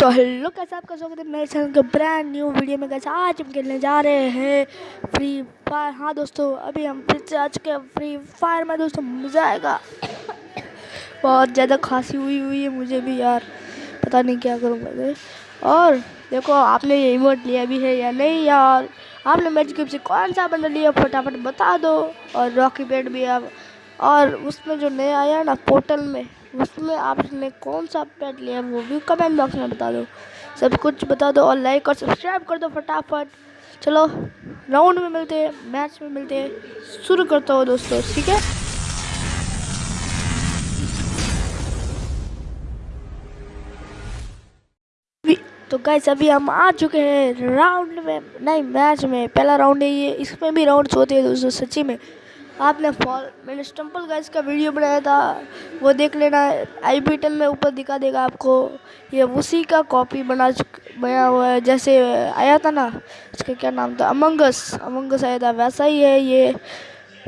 तो हेलो, कैसे आपका स्वागत है मेरे चैनल के ब्रांड न्यू वीडियो में? कैसे आज हम खेलने जा रहे हैं फ्री फायर हाँ दोस्तों, अभी हम फिर से आ चुके हैं फ्री फायर में। दोस्तों, मज़ा आएगा। बहुत ज़्यादा खांसी हुई हुई है मुझे भी यार। पता नहीं क्या करूँगा और देखो, आपने ये इमोट लिया भी है या नहीं यार? आपने मैच ग्रुप से कौन सा बंदा लिया? फटाफट बता दो। और रॉकी पेड भी आप और उसमें जो नया आया ना पोर्टल में। उसमें आपने कौन सा पेट लिया वो भी कमेंट बॉक्स में बता दो। सब कुछ बता दो और लाइक और सब्सक्राइब कर दो फटाफट। चलो राउंड में मिलते हैं मैच में मिलते हैं। शुरू करता हूँ दोस्तों, ठीक है? तो गाइस अभी हम आ चुके हैं राउंड में, नहीं मैच में। पहला राउंड है ये, इसमें भी राउंड होते हैं दोस्तों, सच्ची में। आपने फॉल मैंने स्टम्पल गाइस का वीडियो बनाया था। वो देख लेना आई बटन में ऊपर दिखा देगा आपको। ये उसी का कॉपी बना बना हुआ है। जैसे आया था ना, उसका क्या नाम था? अमंगस अमंगस आया था। वैसा ही है ये।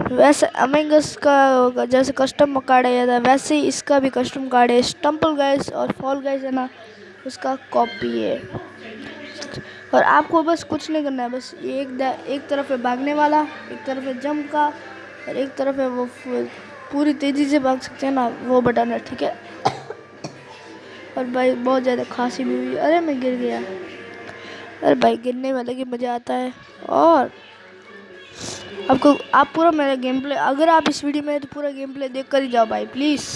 वैसे अमंगस का जैसे कस्टम कार्ड आया था, वैसे ही इसका भी कस्टम कार्ड है। स्टम्पल गाइस और फॉल गाइस है ना, उसका कॉपी है। और आपको बस कुछ नहीं करना है। बस एक एक तरफ़ है भागने वाला, एक तरफ़ है का और एक तरफ़ है वो पूरी तेज़ी से भाग सकते हैं ना, वो बटन है, ठीक है? और भाई बहुत ज़्यादा खांसी भी हुई। अरे मैं गिर गया। अरे भाई गिरने में अलग ही मज़ा आता है। और आपको, आप पूरा मेरा गेम प्ले अगर आप इस वीडियो में तो पूरा गेम प्ले देख कर ही जाओ भाई प्लीज़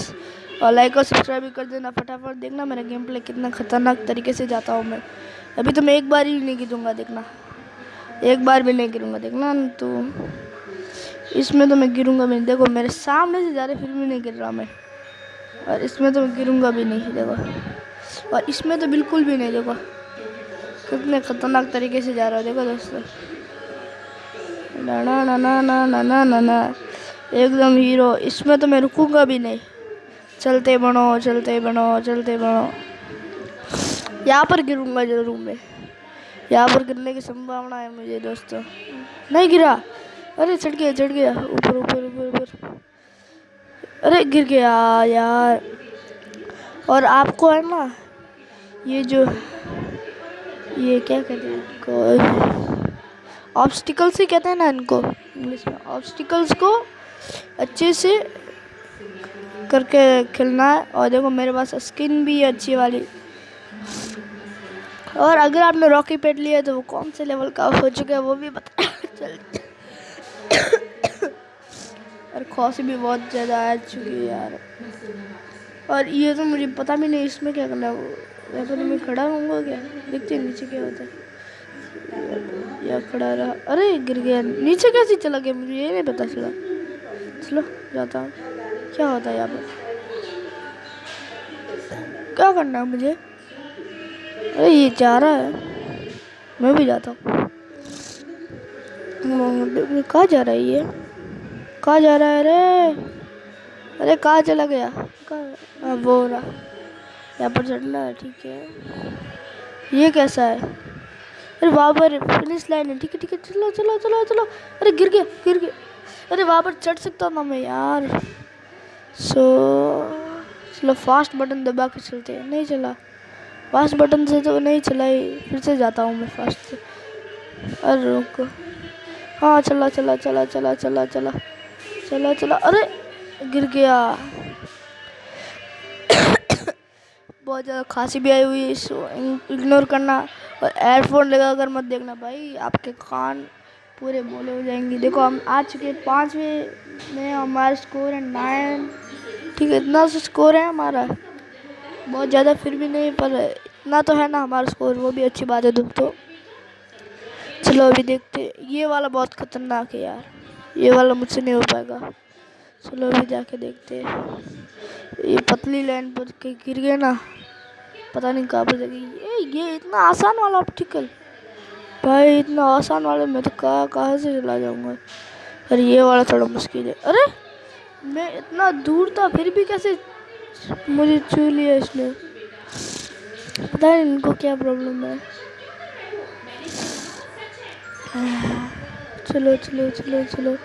और लाइक और सब्सक्राइब भी कर देना फटाफट। देखना मेरा गेम प्ले कितना ख़तरनाक तरीके से जाता हूँ मैं। अभी तो मैं एक बार ही नहीं गिरूँगा, देखना। एक बार भी नहीं गिरूँगा, देखना तो। इसमें तो मैं गिरूँगा भी नहीं। देखो, मेरे सामने से जा रहे फिर भी नहीं गिर रहा मैं। और इसमें तो मैं गिरूँगा भी नहीं, देखो। और इसमें तो बिल्कुल भी नहीं, देखो। कितने खतरनाक तरीके से जा रहा है, देखो दोस्तों। ना ना ना ना ना ना ना ना ना। एकदम हीरो। इसमें तो मैं रुकूँगा भी नहीं। चलते बनो चलते बनो चलते बनो। यहाँ पर गिरूँगा ज़रूर मैं। यहाँ पर गिरने की संभावना है मुझे, दोस्तों। नहीं गिरा। अरे चढ़ गया चढ़ गया। ऊपर ऊपर ऊपर ऊपर। अरे गिर गया यार। और आपको है ना, ये जो, ये क्या कहते हैं इनको? ऑब्स्टिकल्स ही कहते हैं ना इनको इंग्लिश में। ऑब्स्टिकल्स को अच्छे से करके खेलना है। और देखो, मेरे पास स्किन भी है अच्छी वाली। और अगर आपने रॉकी पेट लिया तो वो कौन से लेवल का हो चुका है, वो भी पता चल। और खांसी भी बहुत ज़्यादा आ चुकी है यार। और ये तो मुझे पता भी नहीं इसमें क्या करना है। तो मैं खड़ा रहूँगा क्या? देखते हैं नीचे क्या होता है। या खड़ा रहा। अरे, गिर गया। नीचे कैसे चला गया? मुझे ये नहीं पता चला। चलो, जाता हूँ। क्या होता है यहाँ पर क्या करना है मुझे? अरे, ये जा रहा है। मैं भी जाता हूँ। कहाँ जा रहा है ये? कहाँ जा रहा है अरे अरे कहाँ चला गया? कहाँ? वो रहा। यहाँ पर चढ़ना है, ठीक है। ये कैसा है? अरे वहाँ पर फिनिश लाइन है, ठीक है ठीक है। चलो चलो चलो चलो। अरे गिर गया गिर गया। अरे वहाँ पर चढ़ सकता ना मैं यार। सो चलो फास्ट बटन दबा के चलते हैं। नहीं चला। फास्ट बटन से तो नहीं चला ही। फिर से जाता हूँ मैं फास्ट से। अरे रुको। हाँ चला चला चला चला चला चला। चला चला। अरे, गिर गया। बहुत ज़्यादा खांसी भी आई हुई है, इसको इग्नोर करना। और एयरफोन लगा कर मत देखना भाई, आपके कान पूरे बोले हो जाएँगे। देखो, हम आ चुके पाँचवें में, हमारा स्कोर है नाइन ठीक है, इतना सा स्कोर है हमारा। बहुत ज़्यादा फिर भी नहीं, पर इतना तो है ना हमारा स्कोर वो भी अच्छी बात है दोस्तों चलो, अभी देखते ये वाला बहुत ख़तरनाक है यार। ये वाला मुझसे नहीं हो पाएगा। चलो अभी जाके देखते हैं। ये पतली लाइन पर कहीं गिर गए ना, पता नहीं कहाँ पर जाएगी ये ये इतना आसान वाला ऑप्टिकल भाई, इतना आसान वाले, मैं तो कहाँ कहाँ से चला जाऊँगा? अरे, ये वाला थोड़ा मुश्किल है। अरे, मैं इतना दूर था, फिर भी कैसे मुझे छू लिया इसने? पता नहीं इनको क्या प्रॉब्लम है। चलो चलो चलो चलो।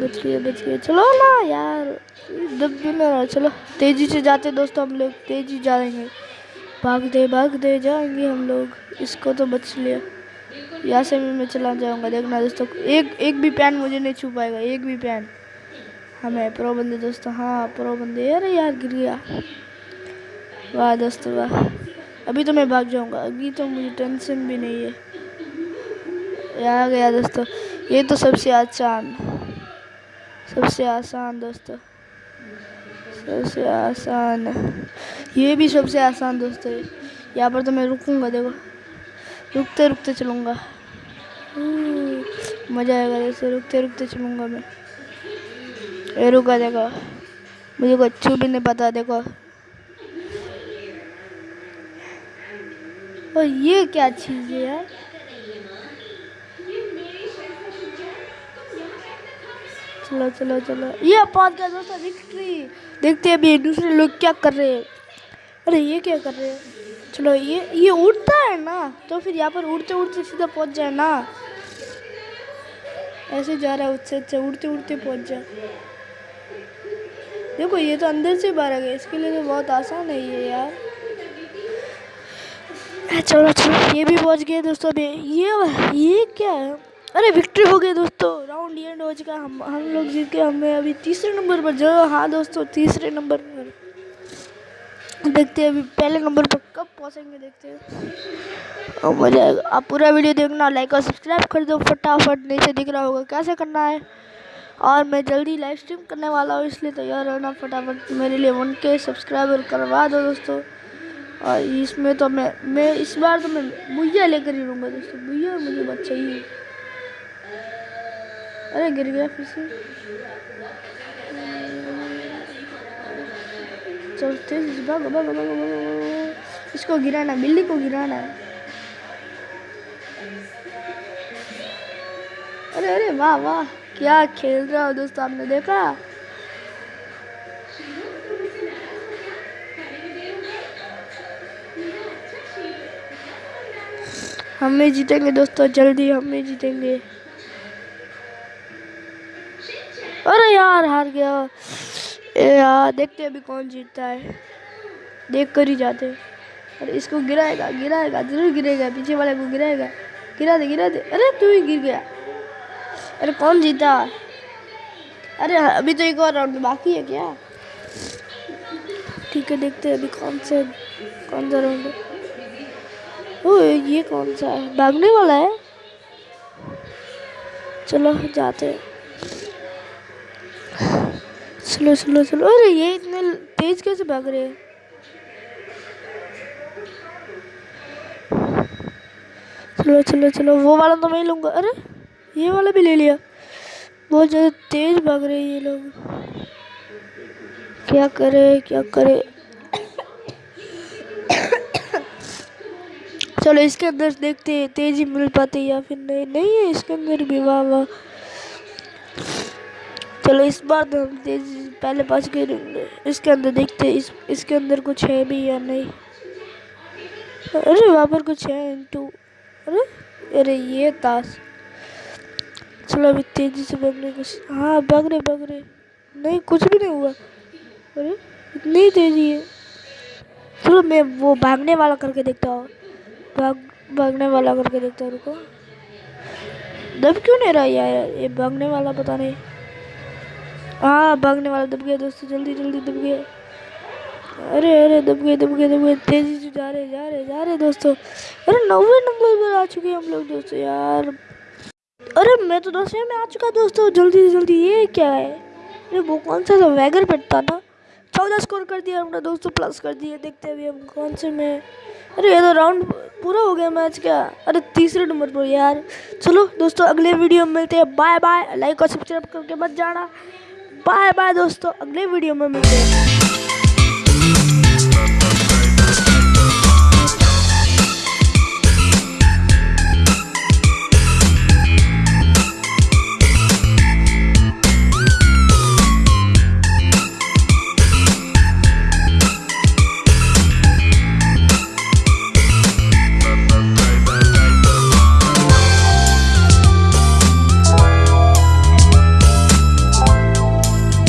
बच गए बच गए। चलो ना यार दब भी ना चलो। तेज़ी से जाते दोस्तों हम लोग, तेज़ी जा रहे हैं भागते भागते जाएँगे हम लोग। इसको तो बच लिया। यहाँ से मैं चला जाऊँगा, देखना दोस्तों। एक एक भी पैन मुझे नहीं छू पाएगा, एक भी पैन। हमें प्रो बंदे दोस्तों हाँ प्रो बंदे। अरे यार, गिर गया। वाह दोस्तों, वाह। अभी तो मैं भाग जाऊँगा, अभी तो मुझे टेंशन भी नहीं है। आ गया दोस्तों। ये तो सबसे आसान सबसे आसान दोस्तों सबसे आसान। ये भी सबसे आसान दोस्तों यहाँ पर तो मैं रुकूँगा देखो। रुकते रुकते चलूँगा। हम्म, मज़ा आएगा जैसे रुकते रुकते चलूँगा मैं। ये रुका देखो। मुझे कुछ अच्छू भी नहीं पता देखो। और ये क्या चीज़ है यार? चलो चलो चलो। ये पहुँच गया दोस्तों विक्ट्री देखते हैं अभी दूसरे लोग क्या कर रहे हैं। अरे, ये क्या कर रहे हैं? चलो, ये ये उड़ता है ना? तो फिर यहाँ पर उड़ते उड़ते सीधा पहुँच जाए ना? ऐसे जा रहा है उससे अच्छा उड़ते उड़ते पहुँच जाए देखो, ये तो अंदर से बाहर आ गया। इसके लिए तो बहुत आसान है ये, यार। चलो चलो, ये भी पहुँच गए दोस्तों अभी। ये ये क्या है? अरे विक्ट्री हो गई दोस्तों। राउंड एंड हो चुका हम हम लोग जीत गए। हमें अभी तीसरे नंबर पर जो हाँ दोस्तों, तीसरे नंबर पर। देखते हैं अभी पहले नंबर पर कब पहुँचेंगे, देखते हैं। और मज़ा आएगा आप पूरा वीडियो देखना लाइक और सब्सक्राइब कर दो। फटाफट नीचे दिख रहा होगा कैसे करना है। और मैं जल्दी लाइव स्ट्रीम करने वाला हूँ, इसलिए तैयार रहना। फटाफट मेरे लिए वन के सब्सक्राइबर करवा दो दोस्तों। और इसमें तो मैं मैं, इस बार तो मैं भैया लेकर ही रहूँगा दोस्तों। भैया मुझे बहुत चाहिए अरे गिर गया फिर से। चल, तेज, भाग भाग भाग भाग इसको गिराना, बिल्ली को गिराना। अरे अरे, वाह वाह, क्या खेल रहा हो दोस्तों, आपने देखा? हम हमें जीतेंगे दोस्तों, जल्दी हम हमें जीतेंगे। अरे यार, हार गया। यार, देखते अभी कौन जीतता है। देख कर ही जाते अरे इसको गिराएगा गिराएगा, ज़रूर गिरेगा, पीछे वाले को गिराएगा। गिरा दे गिरा दे। अरे तू ही गिर गया। अरे कौन जीता? अरे अभी तो एक और राउंड बाकी है क्या? ठीक है, देखते हैं अभी कौन से, कौन सा राउंड ओ ये कौन सा है? भागने वाला है? चलो, जाते हैं। स्लो स्लो स्लो अरे, ये इतने तेज कैसे भाग रहे हैं? चलो चलो चलो वो वाला तो मैं लूँगा। अरे, ये वाला भी ले लिया। बहुत ज़्यादा तेज भाग रहे हैं ये लोग। क्या करे क्या करे? चलो, इसके अंदर देखते हैं, तेज़ी मिल पाती या फिर नहीं। नहीं है इसके अंदर भी, वाह वाह। चलो इस बार तो हम पहले पास गए इसके अंदर देखते इस, इसके अंदर कुछ है भी या नहीं। अरे वहाँ पर कुछ है इंटू अरे अरे ये ताश। चलो अभी तेज़ी से भागने कुछ हाँ भाग रहे भाग रहे। नहीं, कुछ भी नहीं हुआ। अरे, इतनी तेज़ी है। चलो मैं वो भागने वाला करके देखता हूँ। भाग, भागने वाला करके देखता हूँ, रुको। दब क्यों नहीं रहा यार? ये भागने वाला पता नहीं। हाँ भागने वाला दब गया दोस्तों, जल्दी जल्दी दब गया। अरे अरे, दब गए दब गए दब गए, तेज़ी से जा रहे जा रहे जा रहे दोस्तों। अरे नब्बे नंबर पर आ चुके हैं हम लोग दोस्तों, यार। अरे, मैं तो दसवें में आ चुका दोस्तों, जल्दी से जल्दी, ये क्या है? अरे, वो कौन सा था वैगर पेट था? चौदह स्कोर कर दिया हमने दोस्तों प्लस कर दिए देखते अभी हम कौन से में अरे, ये तो राउंड पूरा हो गया मैच क्या अरे, तीसरे नंबर पर, यार। चलो दोस्तों, अगले वीडियो में मिलते हैं। बाय बाय लाइक और सब्सक्राइब करके मत जाना। बाय बाय दोस्तों। अगले वीडियो में मिलते हैं।